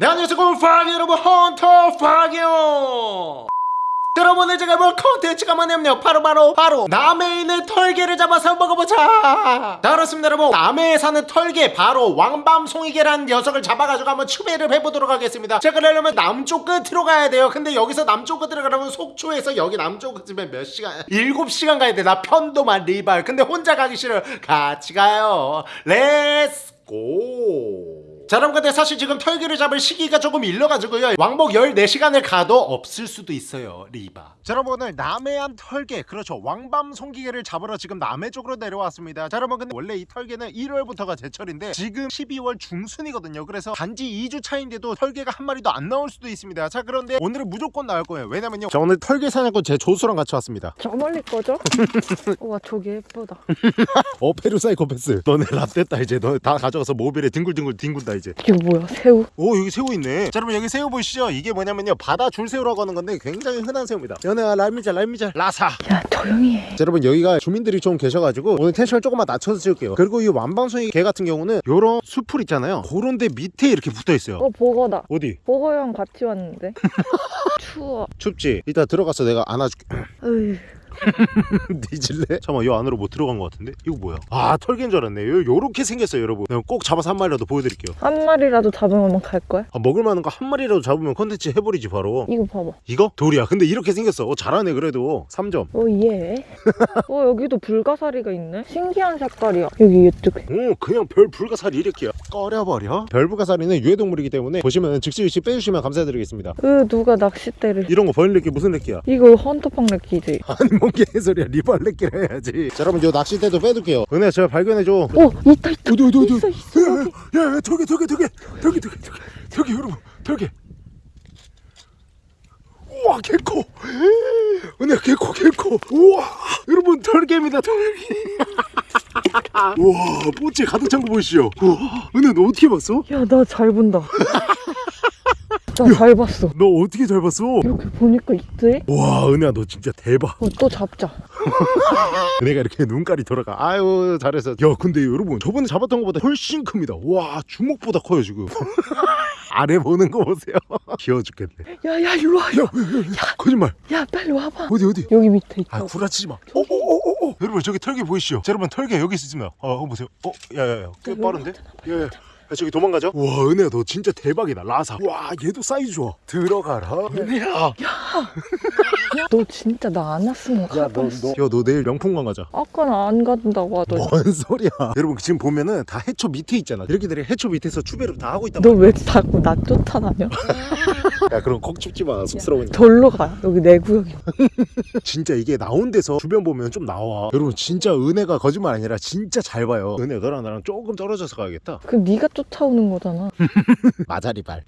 네 안녕하세요 퐝이 여러분 헌터퐝이요. 여러분 오늘 제가 볼 컨텐츠가 뭐냐면요. 바로 바로 바로 남해에 있는 털개를 잡아서 먹어보자. 자 그렇습니다 여러분. 남해에 사는 털개 바로 왕밤송이개라는 녀석을 잡아가지고 한번 추배를 해보도록 하겠습니다. 자 그러려면 남쪽 끝으로 가야 돼요. 근데 여기서 남쪽 끝으로 가려면 속초에서 여기 남쪽 끝이면 몇 시간? 7시간 가야 돼나 편도만 리발. 근데 혼자 가기 싫어요. 같이 가요. let's go 자 여러분 근데 사실 지금 털기를 잡을 시기가 조금 일러가지고요. 왕복 14시간을 가도 없을 수도 있어요 리바. 자 여러분 오늘 남해안 털개 그렇죠. 왕밤 송기개를 잡으러 지금 남해 쪽으로 내려왔습니다. 자 여러분 근데 원래 이 털개는 1월부터가 제철인데 지금 12월 중순이거든요. 그래서 단지 2주 차인데도 털개가 한 마리도 안 나올 수도 있습니다. 자 그런데 오늘은 무조건 나올 거예요. 왜냐면요. 자 오늘 털개 사냥꾼 제 조수랑 같이 왔습니다. 저 멀리 거죠? 우와 저게 예쁘다. 어 페루사이코패스. 너네 랍됐다 이제 너네 다 가져가서 모빌에 뒹굴뒹굴 뒹군다 이제. 이거 뭐야 새우? 오 여기 새우 있네. 자 여러분 여기 새우 보이시죠? 이게 뭐냐면요 바다 줄새우라고 하는 건데 굉장히 흔한 새우입니다. 연애야 랄미자 랄미자 라사. 야 조용히 해. 자 여러분 여기가 주민들이 좀 계셔가지고 오늘 텐션을 조금만 낮춰서 찍을게요. 그리고 이 완방송이 개 같은 경우는 요런 수풀 있잖아요. 그런 데 밑에 이렇게 붙어 있어요. 어 보거다. 어디? 보거랑 같이 왔는데? 추워. 춥지? 이따 들어가서 내가 안아줄게. 으이 뒤질래? 잠깐만 요 안으로 뭐 들어간 것 같은데? 이거 뭐야? 아 털개인 줄 알았네. 요, 요렇게 생겼어요 여러분. 꼭 잡아서 한 마리라도 보여드릴게요. 한 마리라도 잡으면 갈 거야? 아, 먹을 만한 거 한 마리라도 잡으면 컨텐츠 해버리지 바로. 이거 봐봐. 이거? 돌이야. 근데 이렇게 생겼어. 어, 잘하네 그래도. 3점. 오예 어 여기도 불가사리가 있네? 신기한 색깔이야. 여기 이쪽에 오 그냥 별 불가사리 이렇게요 꺼려버려? 별 불가사리는 유해동물이기 때문에 보시면 즉시즉시 빼주시면 감사드리겠습니다. 으 누가 낚싯대를. 이런 거 버릴래끼 무슨 래끼야? 이거 헌터팡 렉기지. 아니 뭔 개소리야 리발래끼를 해야지. 자 여러분 요 낚싯대도 빼둘게요. 은혜야 제가 발견해줘. 오 있다 있다. 어디 어디 어디 있어 있어 여기. 야야 털개 털개 털개 털개 털개 털개 털개 여러분 털개 우와 개코. 은혜야 개코 개코. 우와. 여러분 털개입니다 털개. 우와 뽀찌 가득 찬 거 보이시죠? 우와. 은혜 너 어떻게 봤어? 야 나 잘 본다 나잘 봤어. 너 어떻게 잘 봤어? 이렇게 보니까 있대 와 은혜야 너 진짜 대박. 어, 또 잡자. 은혜가 이렇게 눈깔이 돌아가. 아유 잘했어. 야 근데 여러분 저번에 잡았던 것보다 훨씬 큽니다. 와 주먹보다 커요 지금. 아래 보는 거 보세요. 귀여워 죽겠네. 야야 일로 와야 거짓말. 빨리 와봐. 어디 어디? 여기 밑에 있다 아 구라치지 마. 어어어어 여러분 저기 털개 보이시죠? 자, 여러분 털개 여기 있습니다 어 한번 보세요. 어 야야야. 꽤 빠른데? 야야 야, 저기 도망가죠? 와 은혜야 너 진짜 대박이다 라사. 와 얘도 사이즈 좋아. 들어가라. 은혜야. 너 진짜 나 안 왔으면 가봤어 야너 내일 명품관 가자. 아까는 안 간다고 하더니. 뭔 소리야. 여러분 지금 보면은 다 해초 밑에 있잖아. 이렇게 들이 해초 밑에서 추배를 다 하고 있단 너 말이야. 왜 자꾸 나 쫓아다녀? 야 그럼 콕 집지 마. 쑥스러우니까. 절로 가. 여기 내 구역이 진짜 이게 나온 데서 주변 보면 좀 나와. 여러분 진짜 은혜가 거짓말 아니라 진짜 잘 봐요. 은혜 너랑 나랑 조금 떨어져서 가야겠다. 그 네가 쫓아오는 거잖아. 마자리발.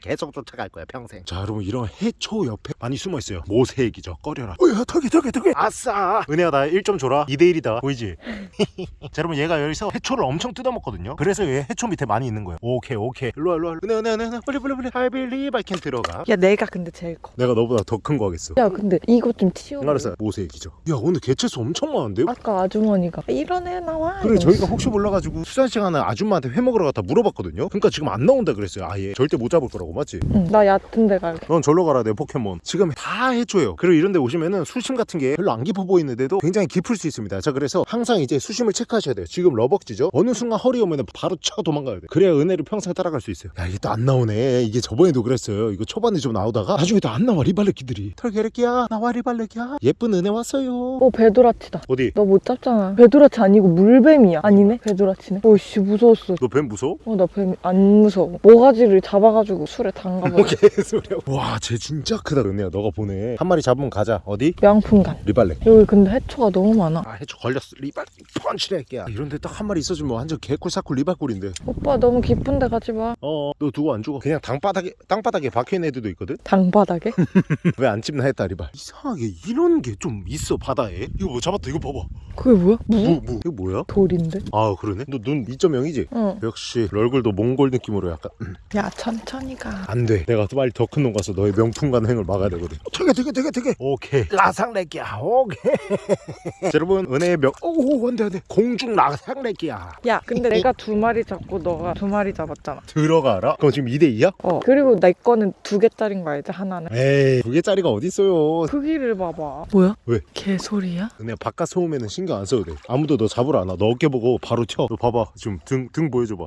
계속 쫓아갈 거야 평생. 자 여러분 이런 해초 옆에 많이 숨어 있어요. 모세액이죠. 꺼려라. 어야 털개 털개 털개 아싸. 은혜야 나 1점 줘라. 2대1이다. 보이지? 자 여러분 얘가 여기서 해초를 엄청 뜯어먹거든요. 그래서 얘 해초 밑에 많이 있는 거예요. 오케이 오케이. 일로와 일로와 은혜 은혜 은혜 은혜. 빨리 빨리 빨리. I believe I can 들어가? 야 내가 근데 제일 커. 내가 너보다 더 큰 거 하겠어. 야 근데 이거 좀 치워 알았어 모세액이죠. 야 오늘 개체수 엄청 많은데? 아까 아주머니가 이런 애 나와? 그래. 저희가 혹시 몰라가지고 수산 시간에 아줌마한테 회 먹으러 갔다 물어봤거든요? 그러니까 지금 안 나온다 그랬어요 아예. 절대 못 잡을 거라고 맞지? 응, 나 얕은 데 갈게. 넌 절로 가라 내 포켓몬. 지금 다 해줘요. 그리고 이런 데 오시면은 수심 같은 게 별로 안 깊어 보이는데도 굉장히 깊을 수 있습니다. 자 그래서 항상 이제 수심을 체크하셔야 돼요. 지금 러벅지죠? 어느 순간 허리 오면은 바로 쳐 도망가야 돼. 그래야 은혜를 평생 따라갈 수 있어요. 야 이게 또 안 나오네. 이게 저번에도 그랬어요 이거 초반에 좀 나오다가 나중에 또안 나와 리발레끼들이. 털개래끼야 나와 리발레끼야. 예쁜 은혜 왔어요. 어 베도라치다. 어디? 너 못 잡잖아. 베도라치 아니고 물뱀이야. 아니네? 베도라치네? 오씨 무서웠어. 너 뱀 무서워? 어 나 뱀 안 무서워. 모가지를 잡아가지고 술에 담가버려 개소리야. 와쟤 진짜 크다. 은혜야 너가 보네 한 마리 잡으면 가자. 어디? 명품관 리발레 여기 근데 해초가 너무 많아. 아 해초 걸렸어. 리발 펀치래 끼야. 이런데 딱 한 마리 있어주면 완전 개꿀 사꿀 리발꿀인데. 오빠 너무 깊은 데 가지 마. 어너 두고 안 죽어. 그냥 땅바닥에 땅바닥에 박혀 박혀있는 애들도 있거든 당바닥에? 왜 안 찝나 했다 리발 이상하게 이런 게 좀 있어 바다에 이거 뭐 잡았다 이거 봐봐 그게 뭐야? 무? 무, 무. 이거 뭐야? 돌인데? 아 그러네 너 눈 2.0이지? 응. 역시 얼굴도 몽골 느낌으로 약간 야 천천히 가. 안돼 내가 빨리 더 큰 놈 가서 너의 명품 간행을 막아야 되거든 되게 되게 되게 되게 오케이 라상레기야 오케이 자, 여러분 은혜의 명 오오 안돼 안돼 공중 라상레기야 야 근데 내가 두 마리 잡고 너가 두 마리 잡았잖아. 들어가라 그럼 지금 2대2야? 어. 그리고 내 거는 두 개짜린 거 알지? 하나는. 에이 두 개짜리가 어딨어요 크기를 봐봐. 뭐야? 왜? 개소리야? 은혜 바깥 소음에는 신경 안 써도 돼 아무도 너 잡으러 안와너 어깨 보고 바로 튀어 너 봐봐 지금 등, 등 보여줘봐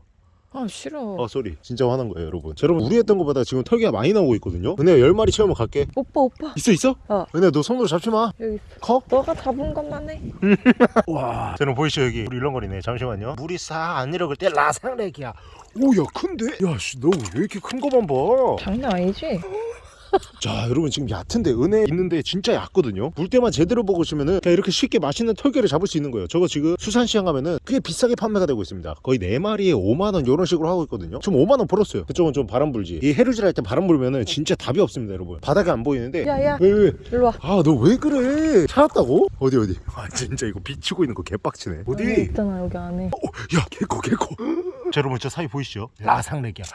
아 싫어. 어 sorry 진짜 화난 거예요 여러분 자, 여러분 우리 했던 것보다 지금 털게가 많이 나오고 있거든요 은혜야 10마리 채우면 갈게 오빠 오빠 있어 있어? 어. 은혜야 너 손으로 잡지 마 여기 있어. 커? 너가 잡은 것만 해. 와 저는 보이시죠 여기 우리 일렁거리네 잠시만요 물이 싹안 내려갈 때 라상렉이야 오야 큰데? 야씨 너왜 이렇게 큰 거만 봐 장난 아니지? 자 여러분 지금 얕은데 은혜 있는데 진짜 얕거든요. 물 때만 제대로 먹으시면은 이렇게 쉽게 맛있는 털게를 잡을 수 있는 거예요. 저거 지금 수산시장 가면은 꽤 비싸게 판매가 되고 있습니다. 거의 4마리에 5만원 이런 식으로 하고 있거든요. 지금 5만원 벌었어요. 그쪽은 좀 바람 불지. 이 해루질 할 때 바람 불면은 진짜 답이 없습니다 여러분. 바닥에 안 보이는데. 야야. 왜 왜? 일로 와. 아 너 왜 그래? 찾았다고? 어디 어디? 아 진짜 이거 비치고 있는 거 개빡치네. 여기 어디? 있잖아 여기 안에. 어, 야 개코 개코 자 여러분 저 사이 보이시죠? 라상렉이야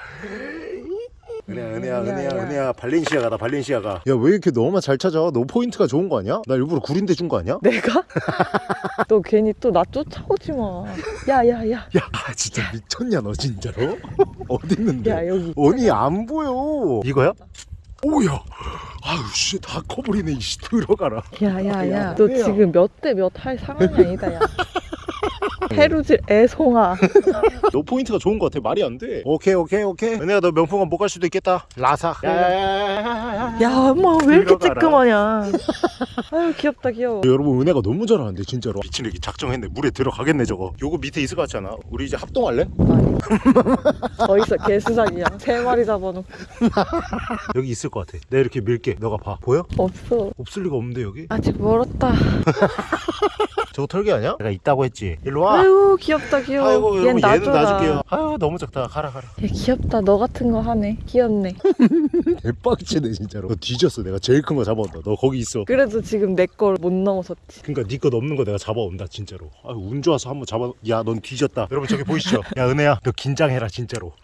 은혜야 은혜야 야, 은혜야 야. 은혜야 발렌시아가다 발렌시아가 야 왜 이렇게 너만 잘 찾아? 너 포인트가 좋은 거 아니야? 나 일부러 구린데 준 거 아니야? 내가? 너 괜히 또 나 쫓아오지 마. 야야야. 야 아, 진짜 미쳤냐 너 진짜로? 어디 있는데? 야 여기. 언니 안 보여 이거야? 오야 아유 씨다 커버리네 이씨 들어가라 야야야. 야, 너? 지금 몇 대 몇 할 상황이 아니다 야. 해루질 애송아. 너 포인트가 좋은 거 같아 말이 안돼 오케이 오케이 오케이 은혜야 너 명품관 못 갈 수도 있겠다 라사 야야야야야야 야 엄마 왜 이렇게. 찌끄마냐. 아유 귀엽다 귀여워. 여러분 은혜가 너무 잘하는데 진짜로 미친 애기 작정했네 물에 들어가겠네 저거 요거 밑에 있을 것 같지 않아? 우리 이제 합동할래? 아니. 어디서 개수작이야. 세 마리 잡아놓고. 여기 있을 것 같아 내가 이렇게 밀게 너가 봐 보여? 없어. 없을 리가 없는데 여기? 아직 멀었다. 저거 털개 아니야? 내가 있다고 했지 일로 와 아유 귀엽다 귀여워. 아이고 얘는. 놔줄게요 아유 너무 작다 가라 가라 얘 귀엽다. 너 같은 거 하네. 귀엽네. 대박치네 진짜로 너 뒤졌어 내가 제일 큰 거 잡아온다 너 거기 있어 그래도 지금 내 걸 못 넘어섰지. 그러니까 네거 넘는 거 내가 잡아온다 진짜로 아유 운 좋아서 한번 잡아 야 넌 뒤졌다 여러분 저기 보이시죠? 야 은혜야 너 긴장해라 진짜로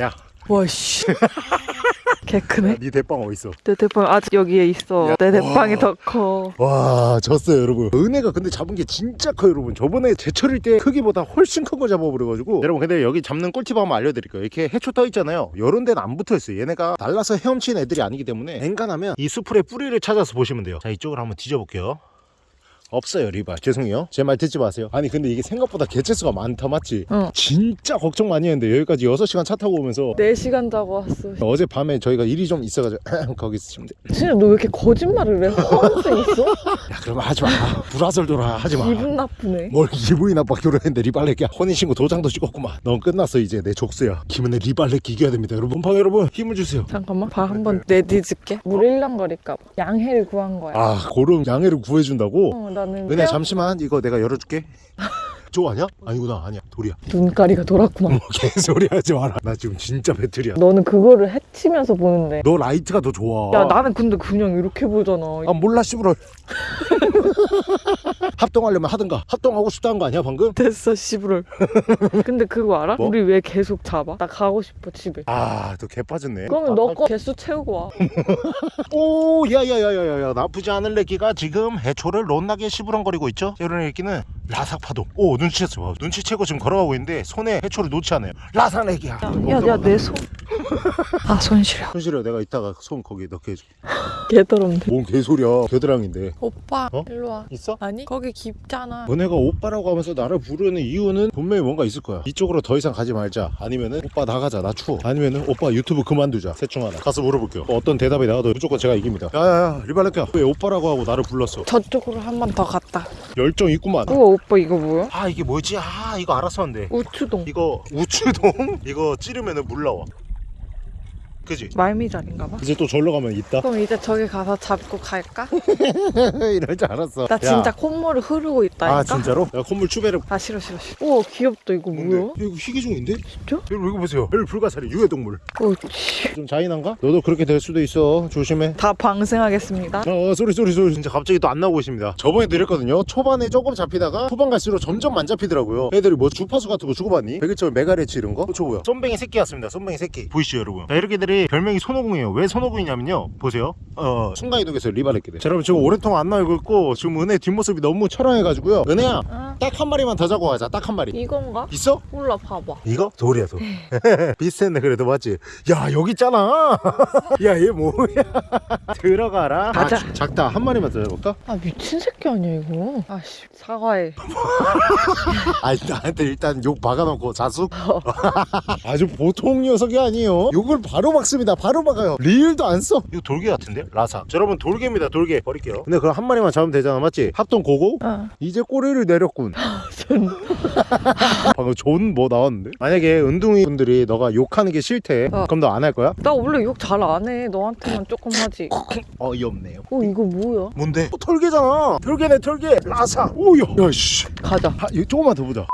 야 와씨. 개 크네. 네 대빵 어딨어? 내 대빵 아직 여기에 있어. 야, 내 대빵이 와. 더 커. 와 졌어요 여러분. 은혜가 근데 잡은 게 진짜 커요 여러분. 저번에 제철일 때 크기보다 훨씬 큰 거 잡아버려가지고. 여러분 근데 여기 잡는 꿀팁 한번 알려드릴게요. 이렇게 해초 떠 있잖아요. 요런 데는 안 붙어있어요. 얘네가 날라서 헤엄치는 애들이 아니기 때문에 엔간하면 이 수풀의 뿌리를 찾아서 보시면 돼요. 자 이쪽으로 한번 뒤져볼게요 없어요 리발 죄송해요 제 말 듣지 마세요 아니 근데 이게 생각보다 개체수가 많다 맞지? 응. 진짜 걱정 많이 했는데 여기까지 6시간 차 타고 오면서 4시간 자고 왔어. 어젯밤에 저희가 일이 좀 있어가지고 거기 있으시면 돼. 진짜 너 왜 이렇게 거짓말을 해? 허언증 있어? 야 그러면 하지마 불화설 돌아 하지마 기분 나쁘네. 뭘 기분이 나빠 결혼했는데 리발레기야 혼인신고 도장도 찍었구만 넌 끝났어 이제 내 족수야 김은혜 리발레기 이겨야 됩니다 여러분 방 여러분 힘을 주세요 잠깐만 발 한번 내디질게. 물 일랑거릴까 봐. 양해를 구한 거야. 아 고름 양해를 구해준다고? 어, 나는 은혜 잠시만 이거 내가 열어줄게 저거 아니야? 아니구나 아니야 돌이야 눈가리가 돌았구나. 개소리 하지 마라 나 지금 진짜 배틀이야 너는 그거를 해치면서 보는데. 너 라이트가 더 좋아 야 나는 근데 그냥 이렇게 보잖아. 아 몰라 씨부럴 합동하려면 하든가 합동하고 싶다는 거 아니야 방금? 됐어 씨부럴. 근데 그거 알아? 뭐? 우리 왜 계속 잡아? 나 가고 싶어 집에. 아너 개빠졌네 그러면 너거 개수 채우고 와. 오 야야야야야야 나쁘지 않은 레기가 지금 해초를 롯나게 시부렁거리고 있죠 이런 레기는 라삭파동 오 눈치챘어 봐. 눈치채고 지금 걸어가고 있는데 손에 해초를 놓지 않아요 라삭 레기야 야야 내 손. 아 손 시려. 손실이야 내가 이따가 손 거기 넣게 해줄게 개더럽네. 뭔 개소리야 겨드랑인데 오빠 어? 일로 와. 있어? 아니 거기 깊잖아. 너네가 오빠라고 하면서 나를 부르는 이유는 분명히 뭔가 있을 거야 이쪽으로 더 이상 가지 말자 아니면은 오빠 나가자 나 추워 아니면은 오빠 유튜브 그만두자 셋 중 하나 가서 물어볼게요 어떤 대답이 나와도 무조건 제가 이깁니다 야야야 리발레키야 왜 오빠라고 하고 나를 불렀어 저쪽으로 한 번 더 갔다. 열정 있구만 우와 오빠 이거 뭐야? 아 이게 뭐지 아 이거 알았었는데 우추동. 이거 우추동 이거 찌르면은 물 나와 그지? 말미잘인가 봐. 이제 또 절로 가면 있다 그럼 이제 저기 가서 잡고 갈까? 이럴 줄 알았어 나 진짜 콧물이 흐르고 있다니까. 아 진짜로? 야 콧물 추배를 아 싫어 싫어 싫어. 우와 귀엽다 이거 뭐야? 이거 희귀종인데? 진짜? 여러분 이거 보세요 별 불가사리 유해동물 어, 치. 좀 잔인한가? 너도 그렇게 될 수도 있어 조심해 다 방생하겠습니다. 어 쏘리 쏘리 쏘리 진짜 갑자기 또 안 나오고 있습니다 저번에 드렸거든요 초반에 조금 잡히다가 후반 갈수록 점점 안 잡히더라고요 애들이 뭐 주파수 같은 거 주고받니? 백일절 메가레치 이런 거? 어, 저 뭐야 쏨뱅이 새끼 같습니다 쏨뱅이 새끼 보이시죠 여러분 자 이렇게 들이 별명이 손오공이에요 왜 손오공이냐면요 보세요 어 순간이동에서 리바레끼들 자 여러분 지금 오랫동안 안 나오고 있고 지금 은혜 뒷모습이 너무 처량해가지고 은혜야 아 딱한 마리만 더 잡고 가자 딱 한 마리 이건가? 있어? 몰라 봐봐. 이거? 돌이야 돌 비슷했네 그래도 맞지? 야 여기 있잖아 야 얘 뭐야 들어가라 가자. 아, 작- 작다 한 마리만 더 잡을까? 아 미친 새끼 아니야 이거? 아씨 사과해. 아니 나한테 일단 욕 박아놓고 자숙 아주 보통 녀석이 아니에요 욕을 바로 박습니다 바로 박아요 리을도 안써 이거 돌개 같은데? 라사 자, 여러분 돌개입니다 돌개 버릴게요 근데 그럼 한 마리만 잡으면 되잖아 맞지? 합동 고고? 어. 이제 꼬리를 내렸군 전 방금 좋은 뭐 나왔는데? 만약에 은둥이 분들이 너가 욕하는 게 싫대 어. 그럼 너 안 할 거야? 나 원래 욕 잘 안 해. 너한테만 조금 하지. 어이없네요 어 이거 뭐야? 뭔데? 어, 털개잖아 털개네 털개 라사 오야 야씨 가자. 아, 이거 조금만 더 보자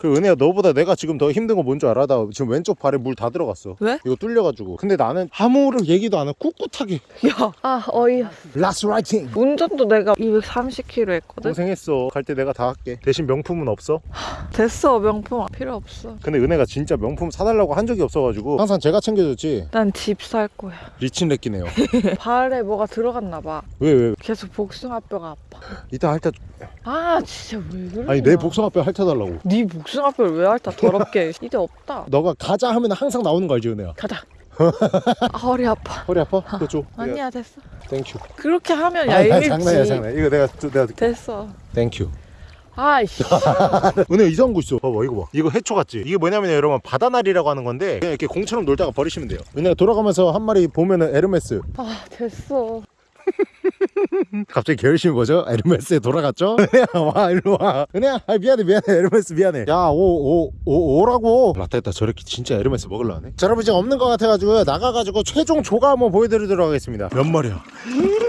그 은혜야 너보다 내가 지금 더 힘든 거 뭔 줄 알아? 나 지금 왼쪽 발에 물 다 들어갔어 왜? 이거 뚫려가지고 근데 나는 아무런 얘기도 안 하고 꿋꿋하게 야. 아 어이. 가스라이팅 운전도 내가 230km 했거든. 고생했어 갈 때 내가 다 할게 대신 명품은 없어 됐어 명품 필요 없어. 근데 은혜가 진짜 명품 사달라고 한 적이 없어가지고 항상 제가 챙겨줬지 난 집 살 거야. 리친레끼네요 발에 뭐가 들어갔나 봐. 왜 왜 계속 복숭아뼈가 아파. 이따 핥아 아 진짜 왜 그래? 아니 내 복숭아뼈 핥아달라고 네 복숭아 뼈를 왜 핥아 더럽게. 이제 없다. 너가 가자 하면 항상 나오는 거 알지 은혜야 가자. 아, 허리 아파. 허리 아파? 그거 줘 아니야 됐어. thank you 그렇게 하면 아, 얄밉지. 장난이야 장난 이거 내가 내가 됐어. thank you 아이씨. 은혜 이상한 거 있어 봐봐 이거 봐 이거 해초 같지 이게 뭐냐면 여러분 바다날이라고 하는 건데 그냥 이렇게 공처럼 놀다가 버리시면 돼요 은혜가 돌아가면서 한 마리 보면은 에르메스 아 됐어. 갑자기 게으르신 거죠? 에르메스에 돌아갔죠? 은혜야 와 일로 와 은혜야 아, 미안해 미안해 에르메스 미안해 야 오 오 오 오 라고 라떼다 저렇게 진짜 에르메스 먹을라 하네 자 여러분 지금 없는 것 같아가지고 나가가지고 최종 조가 한번 보여드리도록 하겠습니다 몇 마리야?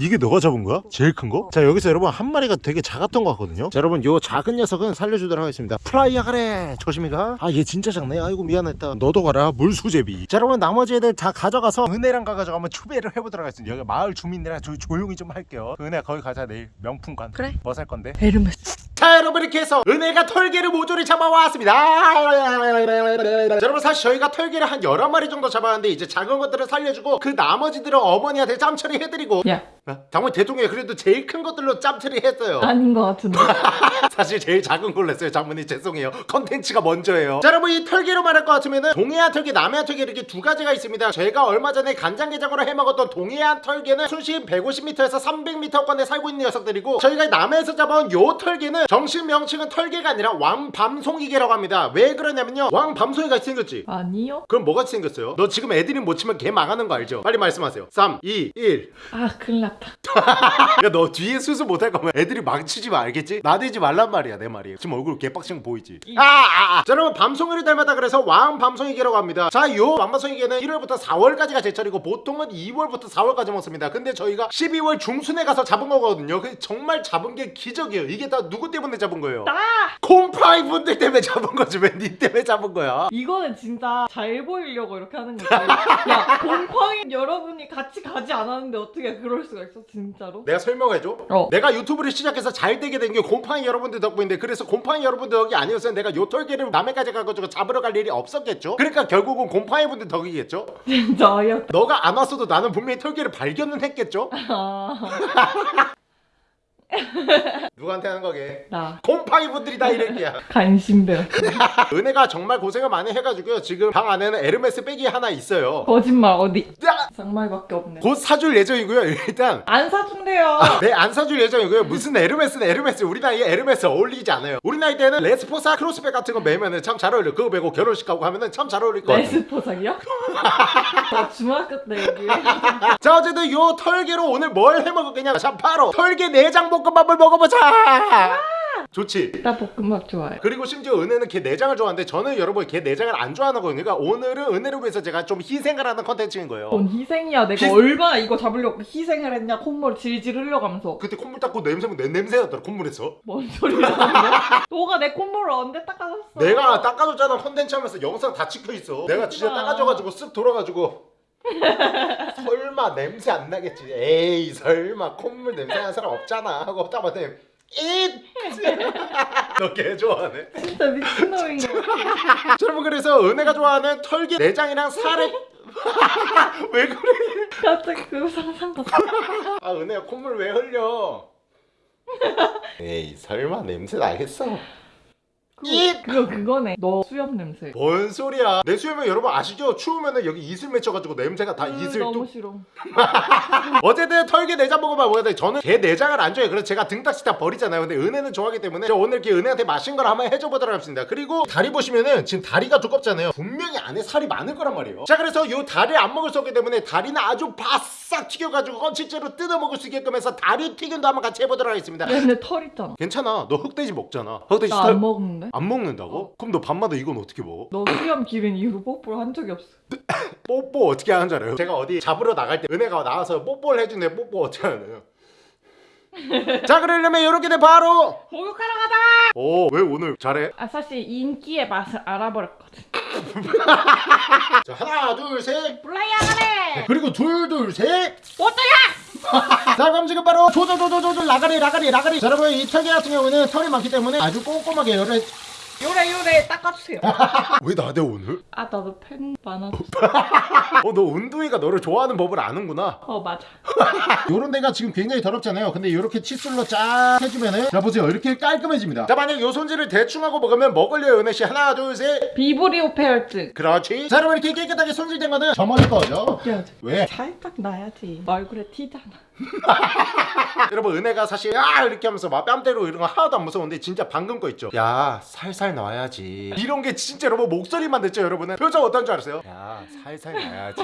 이게 너가 잡은 거야? 제일 큰 거? 자 여기서 여러분 한 마리가 되게 작았던 것 같거든요. 자 여러분 요 작은 녀석은 살려주도록 하겠습니다. 플라이야 가래! 조심히 가아 얘 진짜 작네. 아이고 미안했다. 너도 가라. 물수제비. 자 여러분 나머지 애들 다 가져가서 은혜랑 가가지고 한번 추배를 해보도록 하겠습니다. 여기 마을 주민들이랑 저 조용히 좀 할게요. 그 은혜 거기 가자. 내일 명품관. 그래. 뭐 살 건데? 에르메스. 자 여러분 이렇게 해서 은혜가 털개를 모조리 잡아왔습니다. 자, 여러분 사실 저희가 털게를 한 여러 마리 정도 잡았는데 이제 작은 것들을 살려주고 그 나머지들은 어머니한테 짬처리 해드리고. 야. 아, 당연히 대통령이 그래도 제일 큰 것들로 짬처리 했어요. 아닌 것 같은데. 사실 제일 작은 걸로 했어요 장모님. 죄송해요. 컨텐츠가 먼저예요. 자 여러분 이 털게로 말할 것 같으면은 동해안 털게 남해안 털게 이렇게 두 가지가 있습니다. 제가 얼마 전에 간장게장으로 해먹었던 동해안 털게는 수심 150m에서 300m권에 살고 있는 녀석들이고 저희가 남해에서 잡아온 요 털게는 정식 명칭은 털게가 아니라 왕밤송이게라고 합니다 왜 그러냐면요 왕밤송이가 생겼지 아니요. 그럼 뭐같이 생겼어요? 너 지금 애드립 못 치면 개 망하는 거 알죠? 빨리 말씀하세요 3, 2, 1 아 큰일 났다. 그러니까 너 뒤에 수습 못할 거면 애드립 치지 마 알겠지? 나대지 말란 말이야 내 말이 지금 얼굴 개빡친 거 보이지? 아, 아, 아. 자 여러분 밤송이를 닮았다 그래서 왕밤송이개라고 합니다 자요 왕밤송이개는 1월부터 4월까지가 제철이고 보통은 2월부터 4월까지 먹습니다 근데 저희가 12월 중순에 가서 잡은 거거든요 정말 잡은 게 기적이에요 이게 다 누구 때 문에 잡은 거예요? 나 콤프라이 분들 때문에 잡은 거지 왜 니 때문에 잡은 거야? 이거는 진짜 잘 보이려고 이렇게 하는 거지. 야 곰팡이 여러분이 같이 가지 않았는데 어떻게 그럴 수가 있어 진짜로? 내가 설명해줘 어. 내가 유튜브를 시작해서 잘 되게 된 게 곰팡이 여러분들 덕분인데 그래서 곰팡이 여러분들 덕이 아니었으면 내가 요 털개를 남해까지 가가지고 잡으러 갈 일이 없었겠죠 그러니까 결국은 곰팡이 분들 덕이겠죠 진짜 어이없다. 너가 안 왔어도 나는 분명히 털개를 발견은 했겠죠 아, 누구한테 하는 거게 나 곰팡이 분들이 다 이랬기야 간신배요. 은혜가 정말 고생을 많이 해가지고요 지금 방 안에는 에르메스 백이 하나 있어요 거짓말 어디? 야! 장말밖에 없네. 곧 사줄 예정이고요 일단 안 사준대요. 네, 안 사줄 예정이고요. 무슨 에르메스는 에르메스. 우리 나이에 에르메스 어울리지 않아요. 우리 나이 때는 레스포삭 크로스백 같은 거 매면은 참 잘 어울려. 그거 매고 결혼식 가고 하면은 참 잘 어울릴 것 같아요. 레스포삭이요? 나 중학교 때 여기. 자, 어쨌든 요 털게로 오늘 뭘 해 먹을 거냐? 자, 바로 털게 내장 볶음 밥을 먹어보자. 좋지 나 볶음밥 좋아해. 그리고 심지어 은혜는 게 내장을 좋아하는데 저는 여러분 게 내장을 안 좋아하는 거예요 그러니까 오늘은 은혜를 위해서 제가 좀 희생을 하는 컨텐츠인 거예요 뭔 희생이야. 내가 희- 얼마나 이거 잡으려고 희생을 했냐. 콧물 질질 흘려가면서. 그때 콧물 닦고 냄새면 내 냄새였더라 콧물에서 뭔 소리야. 너가 내 콧물을 언제 닦아줬어? 내가 닦아줬잖아 컨텐츠 하면서 영상 다 찍혀있어 내가 진짜 그렇구나. 닦아줘가지고 쓱 돌아가지고 설마 냄새 안 나겠지. 에이 설마 콧물 냄새 나는 사람 없잖아. 하고 딱 봤더니 이너개 좋아하네. 진짜 미친놈인 거. 여러분 그래서 은혜가 좋아하는 털기 내장이랑 살에 왜 그래? 갑자기 그 상상가. 아 은혜야 콧물 왜 흘려? 에이 설마 냄새 나겠어 이- 그거 그거네. 너 수염 냄새. 뭔 소리야 내 수염은 여러분 아시죠? 추우면 은 여기 이슬 맺혀가지고 냄새가 다 으, 이슬 너무 뚝 싫어. 어쨌든 털개 내장 먹어봐 뭐야 돼 저는 개 내장을 안 좋아해요 그래서 제가 등딱지 다 버리잖아요 근데 은혜는 좋아하기 때문에 저 오늘 이렇게 은혜한테 맛있는 걸 한번 해줘 보도록 하겠습니다 그리고 다리 보시면은 지금 다리가 두껍잖아요 분명히 안에 살이 많을 거란 말이에요 자 그래서 요 다리를 안 먹을 수 없기 때문에 다리는 아주 바싹 튀겨가지고 건치째로 뜯어 먹을 수 있게끔 해서 다리 튀김도 한번 같이 해보도록 하겠습니다 얘네 털 있잖아. 괜찮아 너 흑돼지 먹잖아 흑돼지 나 살- 안 먹는데? 안 먹는다고? 그럼 너 밤마다 이건 어떻게 먹어? 너 수염 기른 이후로 뽀뽀를 한 적이 없어. 뽀뽀 어떻게 하는 줄 알아요? 제가 어디 잡으러 나갈 때 은혜가 나와서 뽀뽀를 해주는데 뽀뽀 어떻게 하나요? 자 그러려면 이렇게 돼 바로 목욕하러 가자! 오왜 오늘 잘해? 아 사실 인기의 맛을 알아버렸거든. 자 하나 둘셋 블라이야 가래! 그리고 둘 둘셋 어떠야! 자 그럼 지금 바로 조조조조조 라가리 라가리 라가리 자, 여러분 이 털개 같은 경우는 털이 많기 때문에 아주 꼼꼼하게 열을 요래 요래 닦아주세요. 왜 나대 오늘? 아 나도 팬 많아졌어. 어너 운동이가 너를 좋아하는 법을 아는구나 어 맞아. 요런 데가 지금 굉장히 더럽잖아요 근데 이렇게 칫솔로 쫙 해주면은 자 보세요 이렇게 깔끔해집니다 자 만약 요 손질을 대충 하고 먹으면 먹을래요 은혜씨 하나 둘셋 비브리오 패혈증. 그렇지 자 여러분 이렇게 깨끗하게 손질된 거는 저 머리 거죠 그래야지. 왜? 살짝 나야지. 얼굴에 튀잖아. 여러분 은혜가 사실 야 이렇게 하면서 막 뺨때리고 이런 거 하나도 안 무서운데 진짜 방금 거 있죠 야 살살 놔야지 이런 게 진짜 여러분 목소리만 듣죠 여러분은 표정 어떤 줄 알았어요? 야 살살 놔야지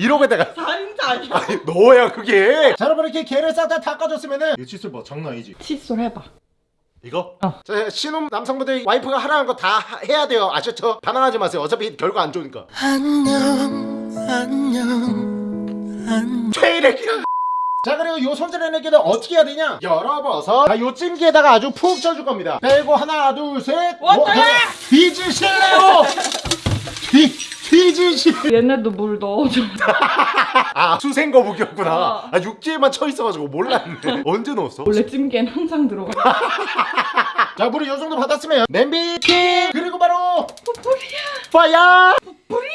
이러고 내가 살인자? 아니 너야 그게 자 여러분 이렇게 개를 싹 다 닦아줬으면은 이 칫솔 뭐 장난 아니지 칫솔 해봐. 이거? 어. 자, 신혼 남성분들 와이프가 하라는 거 다 해야 돼요 아셨죠? 반항하지 마세요 어차피 결과 안 좋으니까 안녕 안녕 안녕 최이래기야 자 그리고 요 손질해내기는 어떻게 해야 되냐 열어봐서 자요 찜기에다가 아주 푹 쪄줄 겁니다 빼고 하나 둘셋 왔다야! 뒤지실래요 뒤 뒤지실 얘네도 물 넣어줘. 아 수생거북이었구나 어. 아 육지에만 쳐 있어가지고 몰랐네 언제 넣었어? 원래 찜기엔 항상 들어가. 자 물이 요 정도 받았으면 냄비 킹 그리고 바로 뿌리야. 파야 뿌리야.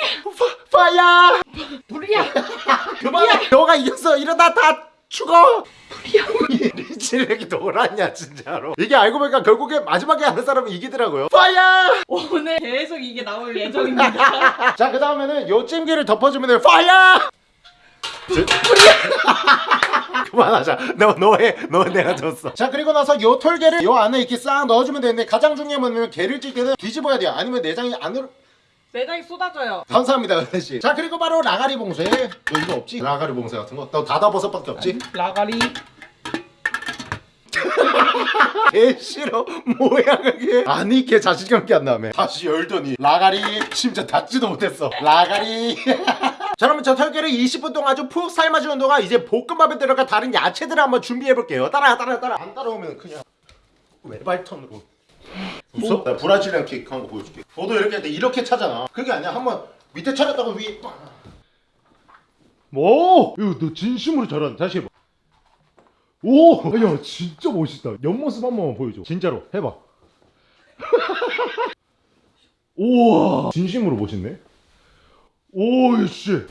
파, 파야 뿌리야. 그만 너가 이겼어 이러다 다 죽어! 뿌리야. 리치렉이 너라냐 진짜로. 이게 알고 보니까 결국에 마지막에 하는 사람이 이기더라고요. 파야 오늘 계속 이게 나올 예정입니다. 자 그 다음에는 요 찜기를 덮어주면 파야 그만하자. 너 너해 너 내가 졌어. 자 그리고 나서 요 털개를 요 안에 이렇게 싹 넣어주면 되는데 가장 중요한 건 개를 찔 때는 뒤집어야 돼요. 아니면 내장이 안으로 내장이 쏟아져요. 감사합니다 은혜씨. 자 그리고 바로 라가리 봉쇄. 너 이거 없지? 라가리 봉쇄 같은 거너 다다버섯밖에 없지? 라가리. 개 싫어? 뭐야 그게? 아니 걔 자신감 있게 한 다음에 다시 열더니 라가리 심지어 닫지도 못했어. 라가리. 자 그러면 저 털개를 20분 동안 아주 푹 삶아주는 동안 이제 볶음밥에 들어갈 다른 야채들을 한번 준비해 볼게요. 따라 따라 따라 안 따라오면 그냥 외발턴으로 웃어? 나 브라질리안 케이크 한거 보여줄게. 너도 이렇게 할때 이렇게 차잖아. 그게 아니야. 한번 밑에 차렸다고 위에 뭐? 이거 너 진심으로 잘한다 다시 해봐. 오! 야 진짜 멋있다. 옆모습 한 번만 보여줘. 진짜로. 해봐. 우와! 진심으로 멋있네. 오이씨.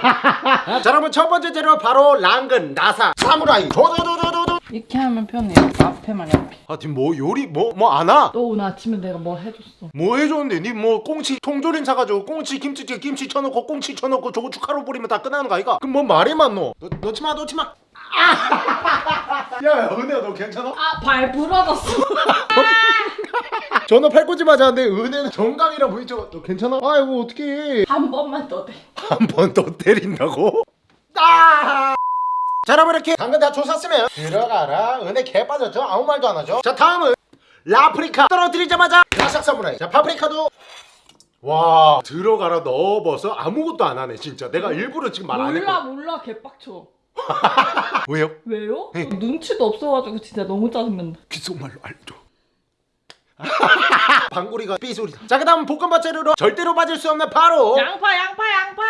자 그러면 첫 번째 재료 바로 랑근 나사. 사무라이. 도도도도도도 이렇게 하면 편해요. 앞에만 이렇게. 하여튼 뭐 요리 뭐 뭐 안 와 너 오늘 아침에 내가 뭐 해줬어? 뭐 해줬는데 니 뭐 꽁치 통조림 사가지고 꽁치 김치찌개 김치 쳐놓고 꽁치 쳐놓고 저거 축하로 뿌리면 다 끝나는 거 아이가? 그럼 뭔 말이 많노? 너, 넣지마 넣지마 아! 야 은혜야 너 괜찮아? 아 발 부러졌어. 전화 팔꿈치 맞았는데 은혜는 정강이라 보이죠? 너 괜찮아? 아이고 어떡해 한 번만 더 돼. 한번 더 때린다고? 아! 자 여러분 이렇게 당근 다 조샀으면 들어가라 은혜 개 빠졌죠? 아무 말도 안 하죠 자 다음은 라프리카 떨어뜨리자마자 라삭 사무라이 자 파프리카도 와 들어가라 넣어버서 아무것도 안 하네 진짜 내가 일부러 지금 말안 몰라 했고 몰라 개빡쳐. 왜요? 왜요? 네. 눈치도 없어가지고 진짜 너무 짜증난다. 귓속말로 알죠 방구리가 삐소리다 자 그 다음 볶음밥 재료로 절대로 빠질 수 없는 바로 양파 양파 양파.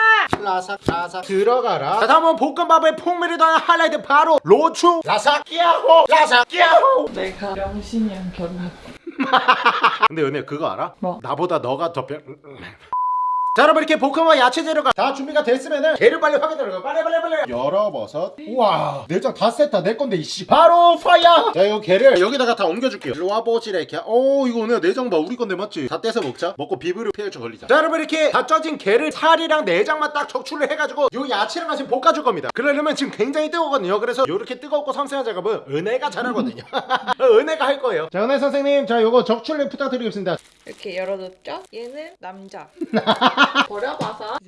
라삭 라삭 들어가라 자 다음은 볶음밥의 풍미를 더한 하이라이트 바로 로추 라삭 끼야호 라삭 끼야호 내가 명신이랑 결혼. 근데 연애 그거 알아? 뭐? 나보다 너가 더 별... 자 여러분 이렇게 볶음과 야채 재료가 다 준비가 됐으면은 재료 빨리 확인하라고 빨리 빨리 빨리. 열어버섯. 우와. 내장 다 셌다. 내 건데 이씨. 바로 파이어! 자 이거 게를 여기다가 다 옮겨줄게요. 일로 와보지래 이렇게. 오 이거 오늘 내장 봐. 우리 건데 맞지? 다 떼서 먹자. 먹고 비브를 피해 좀 걸리자. 자 여러분 이렇게 다 쪄진 게를 살이랑 내장만 딱 적출을 해가지고 요 야채랑 같이 볶아줄 겁니다. 그러려면 지금 굉장히 뜨거거든요. 그래서 요렇게 뜨겁고 섬세한 작업은 은혜가 잘하거든요. 은혜가 할 거예요. 자 은혜 선생님 자 요거 적출을 부탁드리겠습니다. 이렇게 열어뒀죠? 얘는 남자. 버려봐서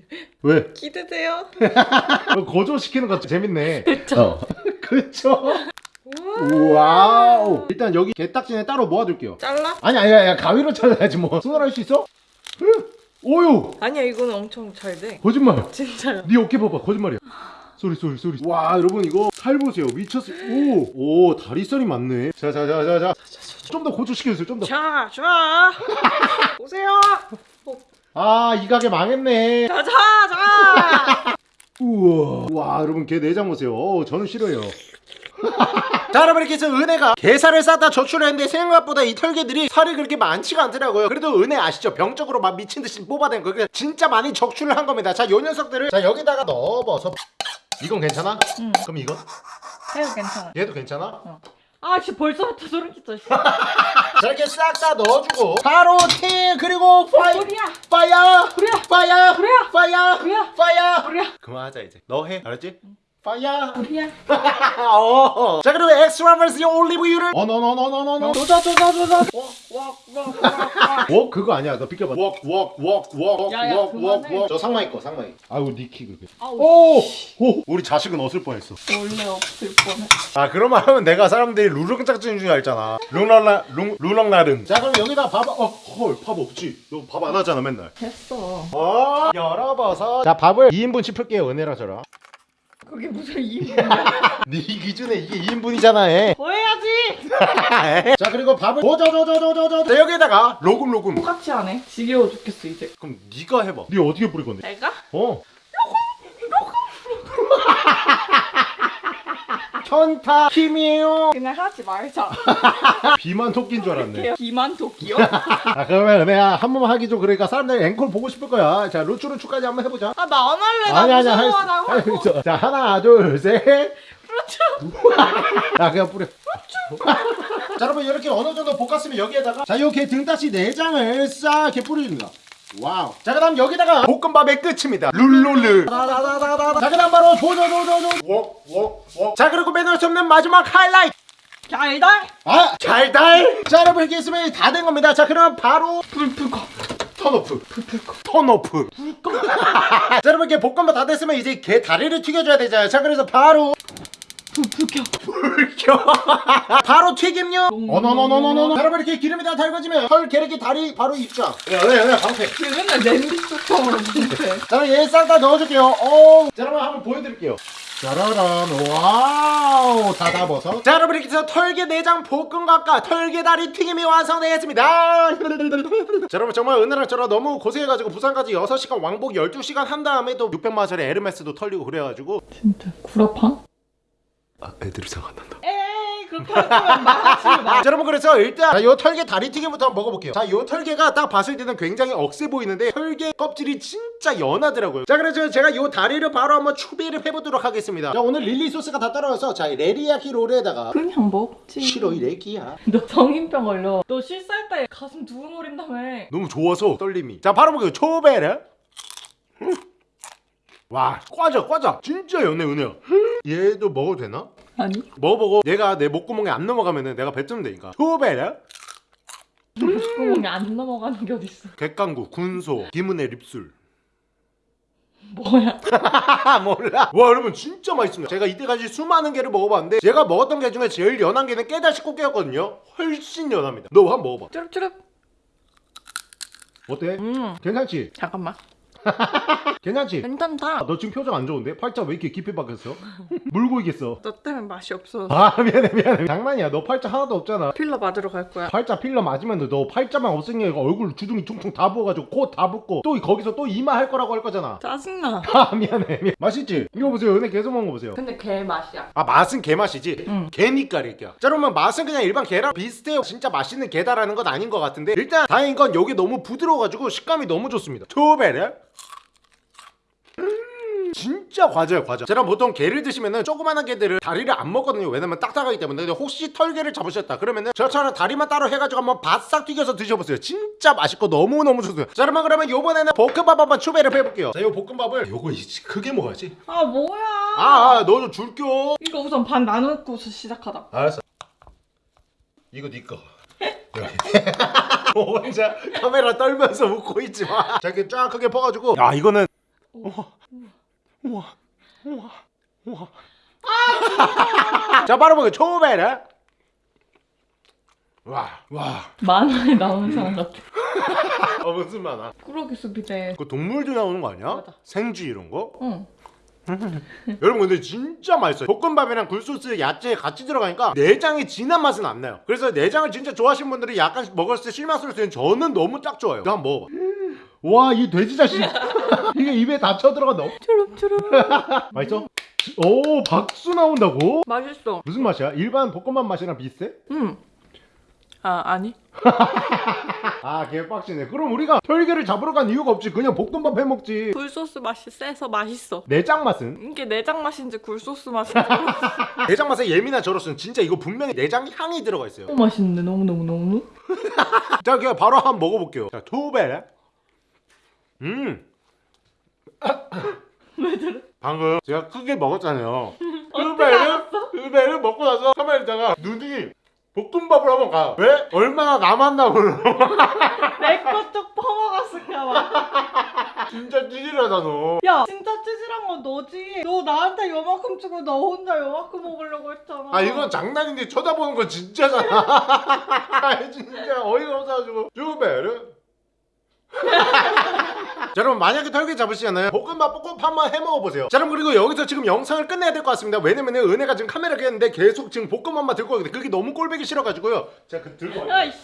왜? 기대돼요. 거조시키는 거 재밌네. 그쵸? 어. 그쵸? 와우. 일단 여기 게딱지는 따로 모아둘게요. 잘라? 아니 아니 아니 가위로 잘라야지 뭐. 손으로 할 수 있어? 응? 오유. 아니야 이거는 엄청 잘 돼. 거짓말. 진짜요. 네 어깨 봐봐. 거짓말이야. 소리 소리 소리. 와 여러분 이거 살 보세요. 미쳤어. 오. 오 다리살이 많네. 자자자자자. 좀 더 고조시켜주세요. 좀 더. 자, 자. 오세요. 아 이 가게 망했네. 자, 자, 자. 우와. 와 여러분 개 내장 보세요. 어, 저는 싫어요. 자 여러분 이렇게 해서 은혜가 게살을 싸다 저출했는데 생각보다 이 털개들이 살이 그렇게 많지가 않더라고요 그래도 은혜 아시죠? 병적으로 막 미친듯이 뽑아낸 거 진짜 많이 적출을 한 겁니다 자 요 녀석들을 자 여기다가 넣어버서 이건 괜찮아? 응. 그럼 이건? 해도 괜찮아. 얘도 괜찮아? 아, 진짜 벌써부터 소름 끼쳐. 씨. 자 이렇게 싹 다 넣어주고 바로 티 그리고 파이 우리야. 파이어 우리야. 파이어 우리야. 파이어 우리야. 파이어 우리야. 그만하자 이제 너 해 알았지? 파이어 우리야. 어. 자 그리고 엑스트라 버스 올리브유를 어너너너너너너 조자, 조자, 조자. 워 그거 아니야. 너 비켜봐. 야, 야, 그만해. 웍웍웍웍웍웍저 상마이 거 상마이 아우 니키 그게. 오! 오! 우리 자식은 없을 뻔했어. 원래 없을 뻔해. 아 그런 말 하면 내가 사람들이 루릉짝증인 줄 알잖아. 룽랑라 룽 루렁나릉 자 그럼 여기다 밥 어헐밥 없지? 너 밥 안 하잖아 맨날. 됐어. 어 열어봐서. 자 밥을 2인분 짚을게요 은혜랑 저랑 그게 무슨 이유야? 네 기준에 이게 2인분이잖아 더 해야지. 자 그리고 밥을 도저저저저저저 자 여기다가 로금 로금 똑같이 하네. 지겨워 죽겠어 이제. 그럼 네가 해봐 네 어떻게 뿌릴 건데 내가? 어. 천타 힘이에요. 그냥 하지 말자. 비만 토끼인 줄 알았네. 비만 도끼요? 아 그러면 내가 한 번만 하기 좀 그러니까 사람들이 앵콜 보고 싶을 거야. 자 루츠루츠까지 한번 해보자. 아 나 안 할래. 나 아니 아니 할 무서워. 나 수- 할수 있어. 자 하나 둘 셋. 그렇죠. 야 그냥 뿌려. 자 여러분 이렇게 어느 정도 볶았으면 여기에다가 자 이렇게 등다시 내장을 싹 이렇게 뿌려줍니다. 와우. 자 그다음 여기다가 볶음밥의 끝입니다. 룰루르. 자 그다음 바로. 웍웍웍. 자 그리고 빼놓을 수 없는 마지막 하이라이트. 잘달. 아 잘달. 자 여러분 이렇게 있으면 다 된 겁니다. 자 그럼 바로 꺼. 턴오프. 턴오프. 자 여러분 이렇게 볶음밥 다 됐으면 이제 게 다리를 튀겨줘야 되잖아요. 자 그래서 바로. 불켜. 바로 튀김요. 음. 어너너너너너. 여러분 이렇게 기름이 다 달궈지면 털 게르기 다리 바로 입장. 야야야 방패. 쟤 맨날 냄비 뚜껑으로 봉쇄. 자 얘 싹 다 넣어줄게요. 오. 자 여러분 한번 보여드릴게요. 짜라란 와우 다다버섯 자 여러분 이렇게 해서 털개 내장 볶음밥과 털개 다리 튀김이 완성되었습니다 자 여러분 정말 은혜랑 저랑 너무 고생해가지고 부산까지 6시간 왕복 12시간 한 다음에 또 600만원짜리 에르메스도 털리고 그래가지고 진짜 구라팡? 아 애들이 생각난다. 에이 그렇게 하면 여러분 그래서 일단 자, 요 털개 다리 튀김부터 한번 먹어볼게요. 자요 털개가 딱 봤을 때는 굉장히 억세 보이는데 털개 껍질이 진짜 연하더라고요. 자 그래서 제가 요 다리를 바로 한번 추비를 해보도록 하겠습니다. 자 오늘 릴리 소스가 다 따라와서 자 레리야키 롤에다가 그냥 먹지. 싫어 이 레기야. 너 성인병 걸려. 너 실살 때 가슴 두근거린다며. 너무 좋아서 떨림이. 자 바로 먹어요. 초베르 음. 와 꽈져 꽈져 진짜 연해 은혜야 얘도 먹어도 되나? 아니? 먹어보고 얘가 내 목구멍에 안 넘어가면은 내가 뱉으면 되니까 초베르 구멍이 안 넘어가는 게 어딨어. 객강구 군소 김은혜 립술 뭐야? 아 몰라 와 여러분 진짜 맛있습니다 제가 이때까지 수많은 게를 먹어봤는데 제가 먹었던 게 중에 제일 연한 게는 깨달 식고 깨였거든요 훨씬 연합니다 너 한번 먹어봐 쭈릅쭈릅. 어때? 음. 괜찮지? 잠깐만. 괜찮지? 괜찮다. 너 지금 표정 안 좋은데? 팔자 왜 이렇게 깊이 박혔어? 물고 있겠어 너 때문에 맛이 없어. 아 미안해 미안해 장난이야 너 팔자 하나도 없잖아 필러 맞으러 갈 거야. 팔자 필러 맞으면 너 팔자만 없으니까 얼굴 주둥이 퉁퉁 다 부어가지고 코 다 붓고 또 거기서 또 이마 할 거라고 할 거잖아 짜증나. 아 미안해 미안 맛있지? 이거 보세요 은혜 계속 먹은 거 보세요 근데 개 맛이야. 아 맛은 개 맛이지? 응. 개니까 이렇게 자 그러면 맛은 그냥 일반 게랑 비슷해요 진짜 맛있는 게다라는 건 아닌 것 같은데 일단 다행인 건 여기 너무 부드러워가지고 식감이 너무 좋습니다 음, 진짜 과자예요 과자 제가 보통 게를 드시면은 조그만한 게들을 다리를 안 먹거든요 왜냐면 딱딱하기 때문에 근데 혹시 털게를 잡으셨다 그러면은 저처럼 다리만 따로 해가지고 한번 바싹 튀겨서 드셔보세요 진짜 맛있고 너무너무 좋습니다 자 그러면 그러면 요번에는 볶음밥 한번 추배를 해볼게요 자이 볶음밥을 요거 크게 먹어야지 아 뭐야? 아, 너좀 줄겨. 이거 우선 반 나누고서 시작하자. 알았어. 이거 네 거. 여기. 혼자 카메라 떨면서 웃고 있지 마. 자, 이렇게 쫙 크게 퍼가지고. 야, 이거는. 우와, 우와, 우와, 우와. 자, 바로 먹어. 초베르. 와, 와. 만화에 나오는 사람 같아. 어, 무슨 만화? 꾸러기 숲이대. 그 동물도 나오는 거 아니야? 맞아. 생쥐 이런 거? 응. 여러분 근데 진짜 맛있어요 볶음밥이랑 굴소스 야채 같이 들어가니까 내장이 진한 맛은 안 나요 그래서 내장을 진짜 좋아하시는 분들이 약간 먹었을 때 실망스러울 수 있는 저는 너무 딱 좋아요 이거 한번 먹어봐 와 이 돼지 자식 이게 입에 다 쳐들어간다 추름추름. 맛있어? 오 박수 나온다고? 맛있어. 무슨 맛이야? 일반 볶음밥 맛이랑 비슷해? 응. 아 아니. 아 개빡치네 그럼 우리가 털개를 잡으러 간 이유가 없지 그냥 볶음밥 해먹지 굴소스 맛이 세서 맛있어. 내장 맛은? 이게 내장 맛인지 굴소스 맛인지. 내장 맛에 예민한 저로서는 진짜 이거 분명히 내장 향이 들어가 있어요 너무 맛있는데 너무 너무 너무. 자 그냥 바로 한번 먹어볼게요 자 투베 음 왜 저래? 방금 제가 크게 먹었잖아요 투베를 투베를 먹고 나서 카메라에다가 눈이 볶음밥을 한번 가 왜? 얼마나 남았나 몰라 내거 쪽 퍼먹었을까 봐. 진짜 찌질하다 너 야 진짜 찌질한 건 너지. 너 나한테 요만큼 주고 너 혼자 요만큼 먹으려고 했잖아. 아 이건 장난인데 쳐다보는 건 진짜잖아 아 진짜 어이가 없어가지고 투베를 자 여러분 만약에 털개 잡으시잖아요 볶음밥 볶음밥 한번 해먹어보세요. 자 여러분 그리고 여기서 지금 영상을 끝내야 될 것 같습니다. 왜냐면 은혜가 지금 카메라 켰는데 계속 지금 볶음밥만 들고 가거든요 그게 너무 꼴보기 싫어가지고요. 제가 그 들고 야이씨.